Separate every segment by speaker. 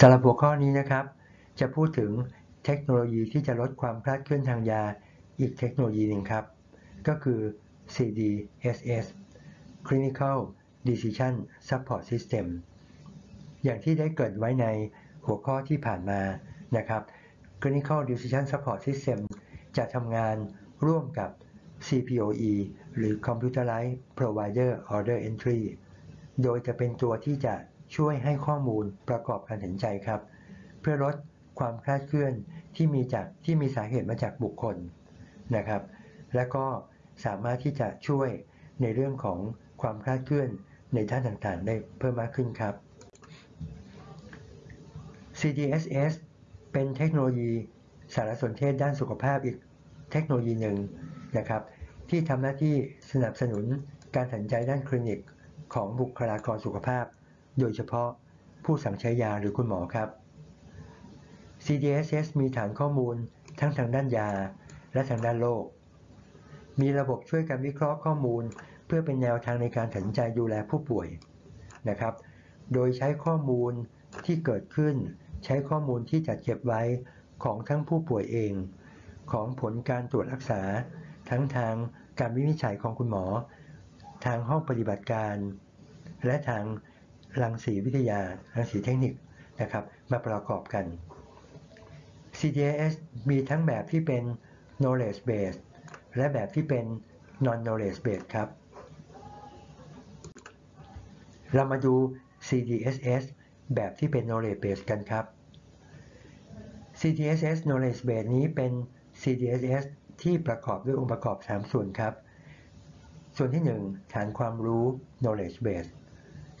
Speaker 1: สำหรับหัวข้อนี้นะครับ จะพูดถึงเทคโนโลยีที่จะลดความคลาดเคลื่อนทางยาอีกเทคโนโลยีหนึ่งครับ ก็คือ CDSS Clinical Decision Support System อย่างที่ได้เกิดไว้ในหัวข้อที่ผ่านมานะครับ Clinical Decision Support System จะทำงานร่วมกับ CPOE หรือ Computerized Provider Order Entry โดยจะเป็นตัวที่จะ ช่วยให้ข้อมูลประกอบการตัดสินใจครับ เพื่อลดความคลาดเคลื่อนที่มีจากที่มีสาเหตุมาจากบุคคลนะครับ และก็สามารถที่จะช่วยในเรื่องของความคลาดเคลื่อนในด้านต่างๆ ได้เพิ่มมากขึ้นครับ CDSS เป็นเทคโนโลยีสารสนเทศด้านสุขภาพอีกเทคโนโลยีหนึ่งนะครับ ที่ทำหน้าที่สนับสนุนการตัดสินใจด้านคลินิกของบุคลากรสุขภาพ โดยเฉพาะผู้สั่งใช้ยาหรือคุณหมอครับ CDSS มีฐานข้อมูลทั้งทางด้านยาและทางด้านโรค มีระบบช่วยการวิเคราะห์ข้อมูล เพื่อเป็นแนวทางในการตัดสินใจดูแลผู้ป่วยนะครับ โดยใช้ข้อมูลที่เกิดขึ้น ใช้ข้อมูลที่จัดเก็บไว้ของทั้งผู้ป่วยเอง ของผลการตรวจรักษา ทั้งทางการวินิจฉัยของคุณหมอ ทางห้องปฏิบัติการ และทาง รังสีวิทยา รังสีเทคนิคนะครับมาประกอบกัน CDS มีทั้งแบบที่เป็น knowledge base และแบบที่เป็น non knowledge base ครับ เรามาดู CDSS แบบที่เป็น knowledge base กันครับ CDSS knowledge base นี้เป็น CDSS ที่ประกอบด้วยองค์ประกอบ 3 ส่วนครับ ส่วนที่ 1 ฐานความรู้ knowledge base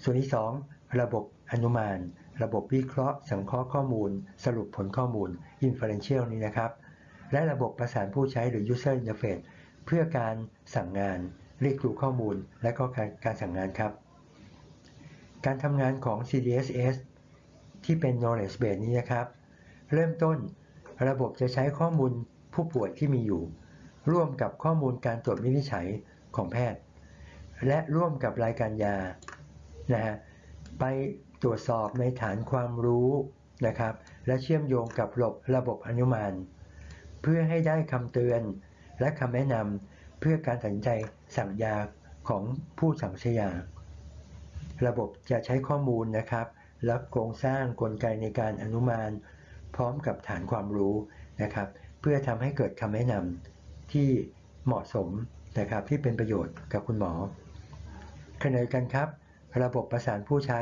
Speaker 1: ส่วนที่ 2 ระบบอนุมาน ระบบวิเคราะห์ สังเคราะห์ข้อมูล สรุปผลข้อมูล inferential นี้นะครับ และระบบประสานผู้ใช้หรือ user interface เพื่อการสั่งงาน เรียกรู้ข้อมูล และก็การการสั่งงานครับ การทำงานของ CDSS ที่เป็น knowledge base นี้นะครับ เริ่มต้นระบบจะใช้ข้อมูลผู้ป่วยที่มีอยู่ ร่วมกับข้อมูลการตรวจวินิจฉัยของแพทย์ และร่วมกับรายการยา นะฮะไปตรวจสอบในฐานความรู้นะครับและเชื่อมโยงกับระบบระบบอนุมาน เพื่อให้ได้คำเตือนและคำแนะนำเพื่อการตัดสินใจสั่งยาของผู้สั่งใช้ยา ระบบจะใช้ข้อมูลนะครับ และโครงสร้างกลไกในการอนุมาน พร้อมกับฐานความรู้นะครับ เพื่อทำให้เกิดคำแนะนำที่เหมาะสมนะครับที่เป็นประโยชน์กับคุณหมอขณะเดียวกันครับ ระบบประสานผู้ใช้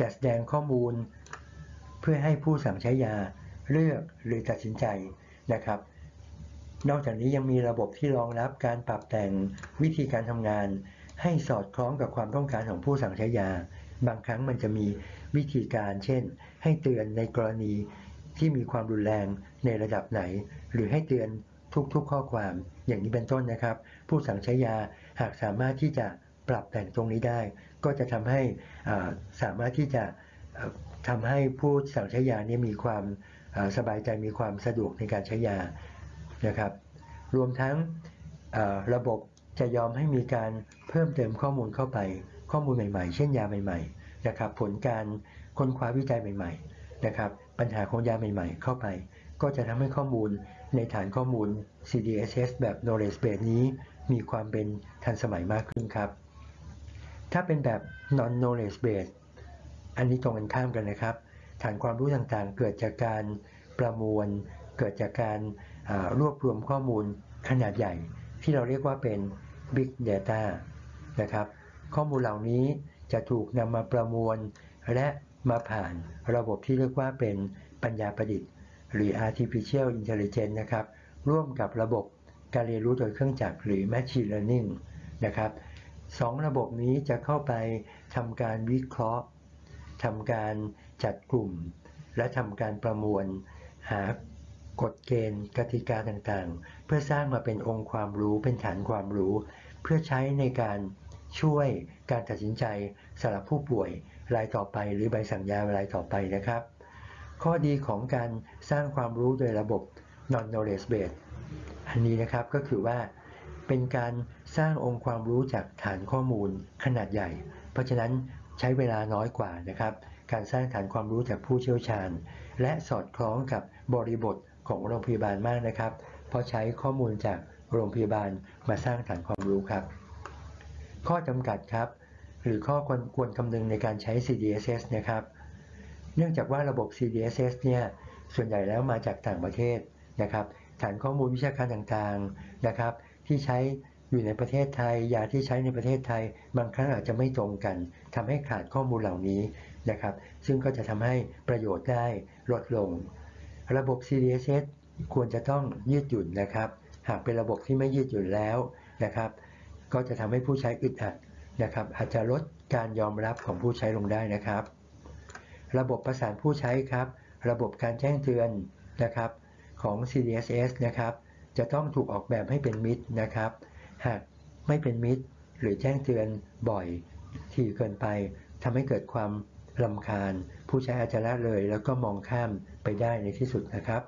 Speaker 1: จะแสดงข้อมูล เพื่อให้ผู้สั่งใช้ยาเลือกหรือตัดสินใจนะครับ นอกจากนี้ยังมีระบบที่รองรับการปรับแต่งวิธีการทำงาน ให้สอดคล้องกับความต้องการของผู้สั่งใช้ยา บางครั้งมันจะมีวิธีการเช่น ให้เตือนในกรณีที่มีความรุนแรงในระดับไหน หรือให้เตือนทุกๆข้อความอย่างนี้เป็นต้นนะครับ ผู้สั่งใช้ยาหากสามารถที่จะ ปรับแต่งตรงนี้ได้ ก็จะทำให้สามารถที่จะทำให้ผู้สั่งใช้ยานี้มีความสบายใจมีความสะดวกในการใช้ยานะครับ รวมทั้งระบบจะยอมให้มีการเพิ่มเติมข้อมูลเข้าไป ข้อมูลใหม่ๆ เช่นยาใหม่ๆนะครับผลการค้นคว้าวิจัยใหม่ๆนะครับปัญหาของยาใหม่ๆ เข้าไป ก็จะทำให้ข้อมูลในฐานข้อมูล CDSS แบบ knowledge base นี้ มีความเป็นทันสมัยมากขึ้นครับ ถ้าเป็นแบบ non knowledge base อันนี้ตรงกันข้ามกันนะครับ ฐานความรู้ต่างๆ เกิดจากการประมวล เกิดจากการรวบรวมข้อมูลขนาดใหญ่ ที่เราเรียกว่าเป็น big data นะครับ ข้อมูลเหล่านี้จะถูกนำมาประมวล และมาผ่านระบบที่เรียกว่าเป็นปัญญาประดิษฐ์ หรือ artificial intelligence นะครับ ร่วมกับระบบการเรียนรู้โดยเครื่องจักรหรือ machine learning นะครับ สองระบบนี้จะเข้าไปทำการวิเคราะห์ทำการจัดกลุ่ม และทำการประมวล หากฎเกณฑ์กติกาต่างๆ เพื่อสร้างมาเป็นองค์ความรู้เป็นฐานความรู้ เพื่อใช้ในการช่วยการตัดสินใจสำหรับผู้ป่วยรายต่อไป หรือใบสั่งยารายต่อไปนะครับ ข้อดีของการสร้างความรู้โดยระบบ non knowledge base อันนี้นะครับก็คือว่าเป็นการ สร้างองค์ความรู้จากฐานข้อมูลขนาดใหญ่ เพราะฉะนั้นใช้เวลาน้อยกว่านะครับ การสร้างฐานความรู้จากผู้เชี่ยวชาญ และสอดคล้องกับบริบทของโรงพยาบาลมากนะครับ เพราะใช้ข้อมูลจากโรงพยาบาลมาสร้างฐานความรู้ครับ ข้อจำกัดครับ หรือข้อควรควรคำนึงในการใช้ CDSS นะครับ เนื่องจากว่าระบบ CDSS เนี่ยส่วนใหญ่แล้วมาจากต่างประเทศนะครับ ฐานข้อมูลวิชาการต่างๆนะครับ ที่ใช้ อยู่ในประเทศไทย ยาที่ใช้ในประเทศไทย บางครั้งอาจจะไม่ตรงกันทำให้ขาดข้อมูลเหล่านี้นะครับ ซึ่งก็จะทำให้ประโยชน์ได้ลดลง ระบบ CDSS ควรจะต้องยืดหยุ่นนะครับ หากเป็นระบบที่ไม่ยืดหยุ่นแล้วนะครับ ก็จะทำให้ผู้ใช้อึดอัดนะครับ อาจจะลดการยอมรับของผู้ใช้ลงได้นะครับ ระบบประสานผู้ใช้ครับ ระบบการแจ้งเตือนนะครับของ CDSS นะครับ จะต้องถูกออกแบบให้เป็นมิตรนะครับ หากไม่เป็นมิตร หรือแจ้งเตือนบ่อยที่เกินไปทำให้เกิดความลำคาญ ผู้ใช้อาจจะละเลยแล้วก็มองข้ามไปได้ในที่สุดนะครับ